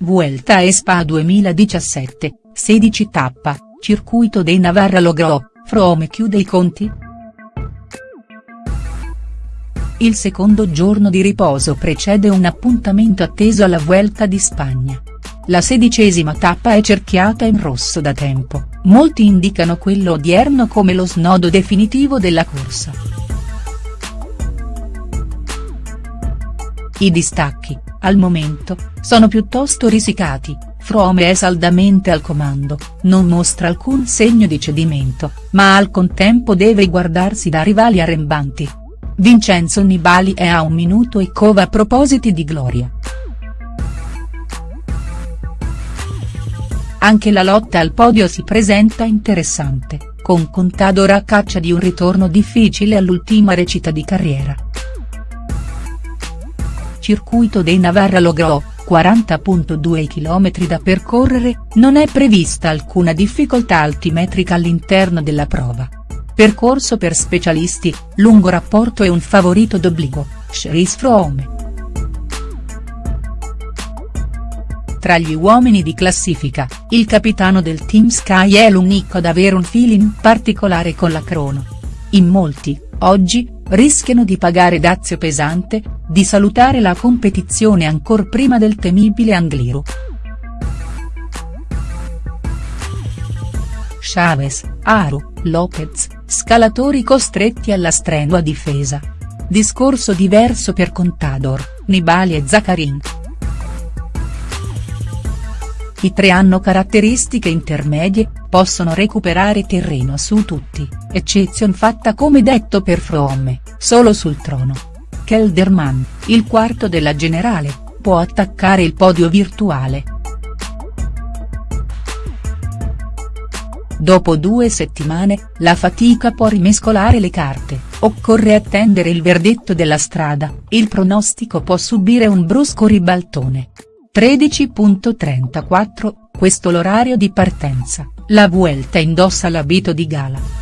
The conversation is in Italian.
Vuelta a Spa 2017, 16 tappa, circuito dei Navarra Logrò, Frome chiude i conti?. Il secondo giorno di riposo precede un appuntamento atteso alla Vuelta di Spagna. La sedicesima tappa è cerchiata in rosso da tempo, molti indicano quello odierno come lo snodo definitivo della corsa. I distacchi, al momento, sono piuttosto risicati, Frome è saldamente al comando, non mostra alcun segno di cedimento, ma al contempo deve guardarsi da rivali arrembanti. Vincenzo Nibali è a un minuto e cova a propositi di gloria. Anche la lotta al podio si presenta interessante, con Contador a caccia di un ritorno difficile all'ultima recita di carriera. Circuito dei Navarra Logrò, 40.2 km da percorrere, non è prevista alcuna difficoltà altimetrica all'interno della prova. Percorso per specialisti, lungo rapporto e un favorito d'obbligo, Chris Froome. Tra gli uomini di classifica, il capitano del Team Sky è l'unico ad avere un feeling particolare con la crono. In molti, oggi, rischiano di pagare dazio pesante, di salutare la competizione ancor prima del temibile Angliru. Chavez, Aru, Lopez, scalatori costretti alla strenua difesa. Discorso diverso per Contador, Nibali e Zaccarin. I tre hanno caratteristiche intermedie, possono recuperare terreno su tutti, eccezion fatta come detto per Froome, solo sul trono. Kelderman, il quarto della generale, può attaccare il podio virtuale. Dopo due settimane, la fatica può rimescolare le carte, occorre attendere il verdetto della strada, il pronostico può subire un brusco ribaltone. 13.34, questo l'orario di partenza, la Vuelta indossa l'abito di gala.